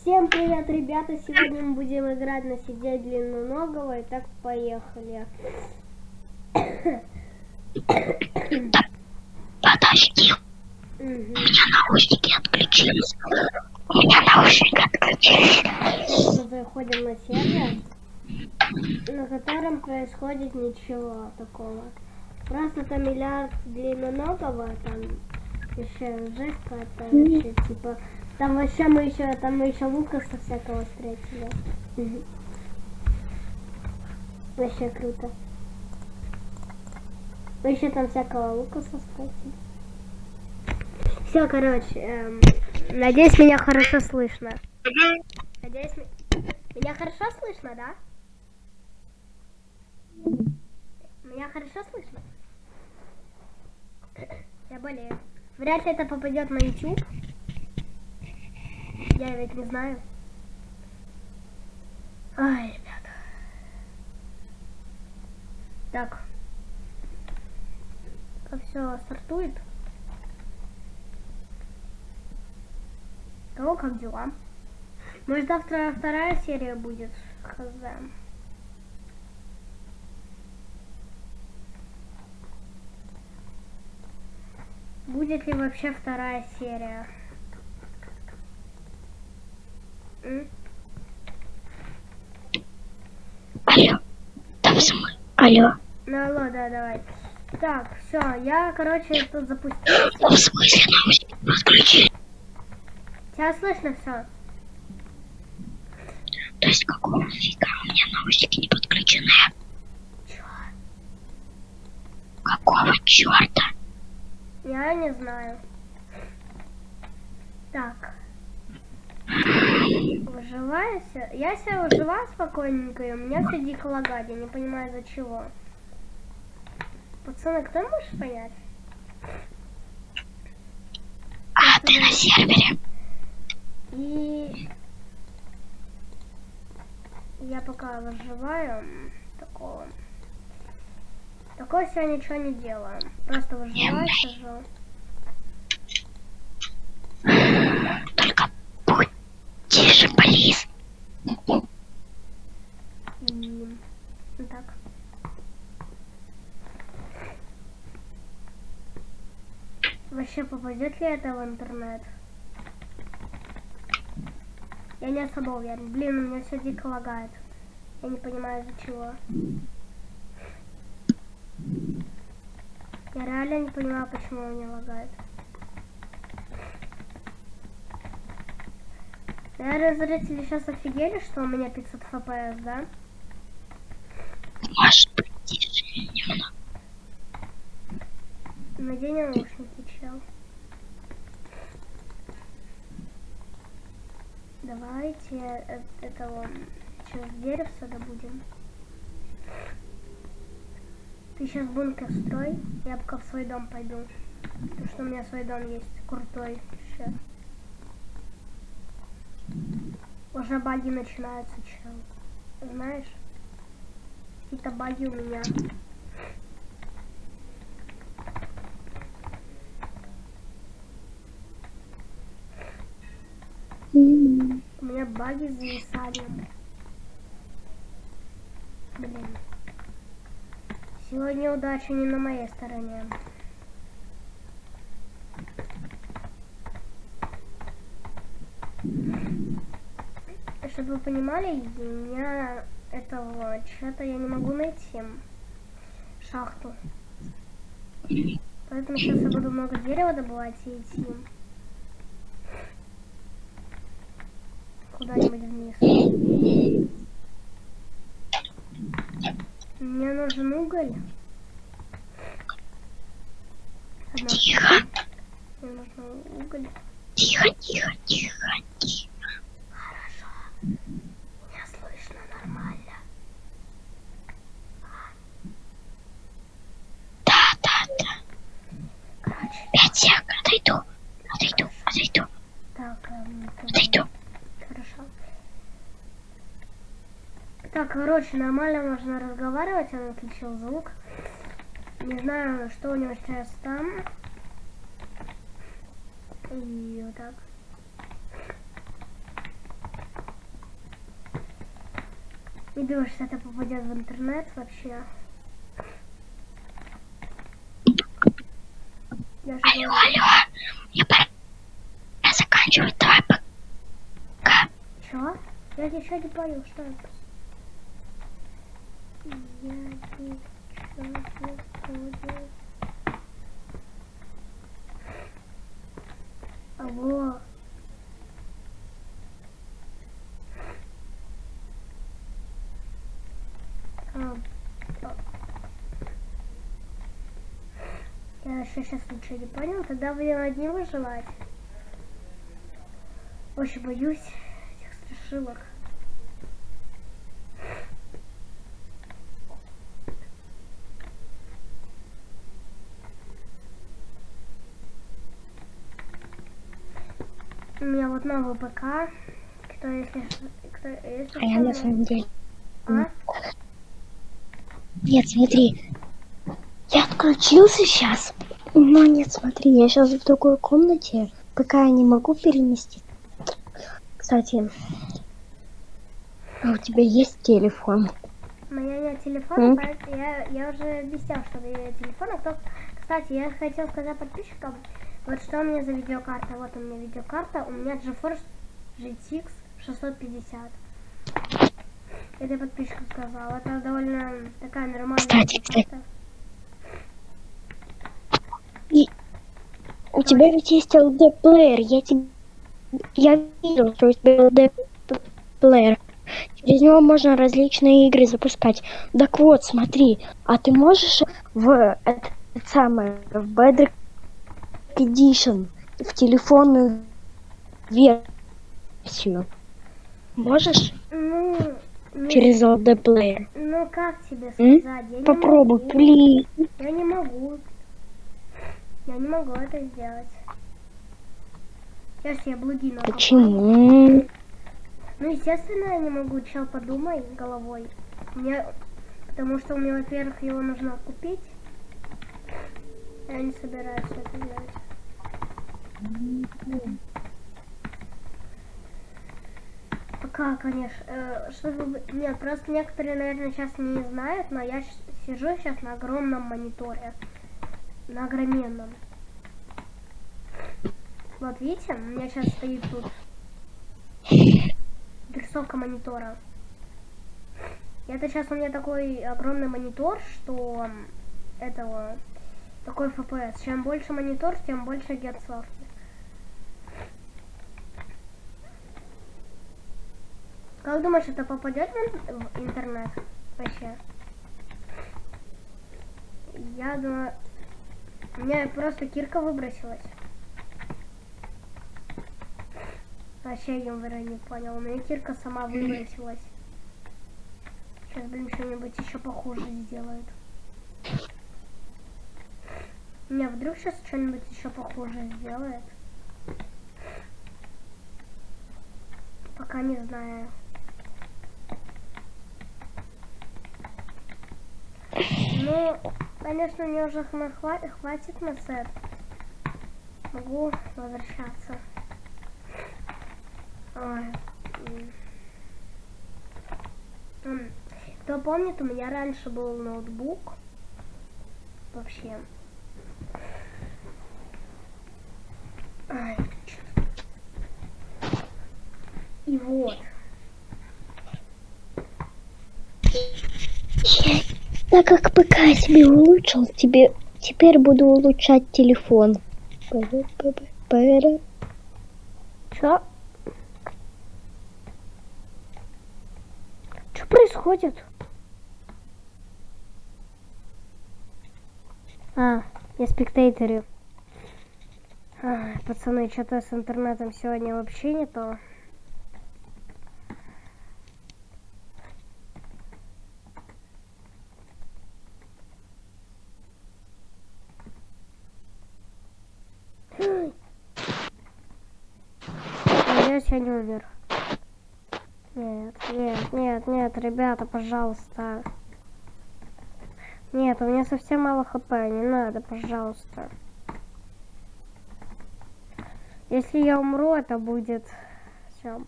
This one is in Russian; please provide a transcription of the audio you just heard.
Всем привет, ребята! Сегодня мы будем играть на сидеть длинноногого. И так поехали. Подожди, у Мгм. меня наушники отключились. У меня наушники отключились. Мы заходим на сервер, на котором происходит ничего такого. Просто там миллиард длинноногого, там еще жесть какая-то, типа, там вообще мы еще, там мы еще Лукаса всякого встретили. Вообще круто. Мы еще там всякого Лукаса встретили. Все, короче, эм, надеюсь, меня хорошо слышно. Надеюсь, меня хорошо слышно, да? Меня хорошо слышно? Я болею. Вряд ли это попадет на YouTube. Я ведь не знаю. Ай, ребята. Так. Все стартует. Кого как дела? Может завтра вторая серия будет? Хз. Будет ли вообще вторая серия? М? Алло, там смы. Алло, Ну алло, да, давай. Так, все, я, короче, тут запустил. в смысле наушники подключили? Тебя слышно все? То есть какого фига у меня наушники не подключены? Чё? Какого черта? Я не знаю. Так. Выживаю се- Я себя выживаю спокойненько, и у меня все дико лагает. Я не понимаю, за чего. Пацаны, кто может понять? А, ты на сервере? И я пока выживаю такого. Такого все ничего не делаю. Просто выживаю, сижу. Вот так. Вообще попадет ли это в интернет? Я не особо уверен. Блин, у меня все дико лагает. Я не понимаю из-за чего. Я реально не понимаю, почему у меня лагает. Наверное, зрители сейчас офигели, что у меня 500 фпс, да? Может быть, тише немного. Надень наушники, чел. Давайте э- это вон через деревце добудем. Ты сейчас бункер строй, я пока в свой дом пойду. Потому что у меня свой дом есть, крутой вообще. Уже баги начинаются, чел. Знаешь? Какие-то баги у меня. У меня баги с зависанием. Блин. Сегодня удача не на моей стороне. Чтобы вы понимали, у меня этого чего-то я не могу найти. Шахту. Поэтому сейчас я буду много дерева добывать и идти. Куда-нибудь вниз. Мне нужен уголь. Одна Тихо, мне нужен уголь. тихо, тихо, тихо, тихо. Хорошо. Меня слышно нормально. Да, да, да. Короче, Пять сек, отойду, отойду, отойду, так, эм, это- отойду. хорошо. Так, короче, нормально можно разговаривать, он отключил звук. Не знаю, что у него сейчас там. И вот так. Не думаю, что это попадет в интернет вообще. Я же Алло, алло. Мне пора заканчивать. Давай пока. Чё? Я ничего не понял, что это? Я ничего не понял. Алло. А. Я сейчас ничего не понял, тогда будем одни выживать. Очень боюсь этих страшилок. У меня вот новый ПК, кто если, кто, если А я на самом деле... а? Нет, смотри. Я отключился сейчас. Но нет, смотри, я сейчас в другой комнате. Пока я не могу перенести. Кстати, а у тебя есть телефон? У меня нет телефона, поэтому я, я уже объяснял, что у меня нет телефона. Кто- Кстати, я хотел сказать подписчикам, вот что у меня за видеокарта. Вот у меня видеокарта, у меня GeForce GTX 650. Это я подписчикам сказал. Это довольно такая нормальная Кстати, видеокарта. У тебя ведь есть LD-плеер. Я тебе... Я видел, что у тебя LD-плеер. Через него можно различные игры запускать. Так вот, смотри, а ты можешь в этот самый, в Bedrock Edition, в телефонную версию, можешь Ну, не- через LD-плеер? ну как тебе М? сказать? Я Попробуй, плиз. Я не могу. Я не могу это сделать. Сейчас я блудину. открою. Почему? Ну, естественно, я не могу, чел, подумай головой. Мне... Потому что мне, во-первых, его нужно купить. Я не собираюсь это делать. Пока, конечно. э, чтобы... Нет, просто некоторые, наверное, сейчас не знают, но я сижу сейчас на огромном мониторе. На огроменном. Вот видите, у меня сейчас стоит тут рисовка монитора. Это сейчас у меня такой огромный монитор, что этого такой FPS. Чем больше монитор, тем больше герцовки. Как думаешь, это попадет в, ин- в интернет вообще? Я думаю, у меня просто кирка выбросилась. Вообще юмора не понял. У меня кирка сама выбросилась. Сейчас, блин, что-нибудь еще похуже сделают. Не, вдруг сейчас что-нибудь еще похуже сделает. Пока не знаю. Ну, конечно, мне уже хватит на сет. Могу возвращаться. Ой. Кто помнит, у меня раньше был ноутбук. Вообще. Ай, И вот. Так как ПК себе улучшил, тебе теперь буду улучшать телефон. Чё? Что происходит? А, я спектейторю. Ай, пацаны, что-то с интернетом сегодня вообще не то. Надеюсь, я не умер. Нет, нет, нет, нет, ребята, пожалуйста. Нет, у меня совсем мало хп, не надо, пожалуйста. Если я умру, это будет все.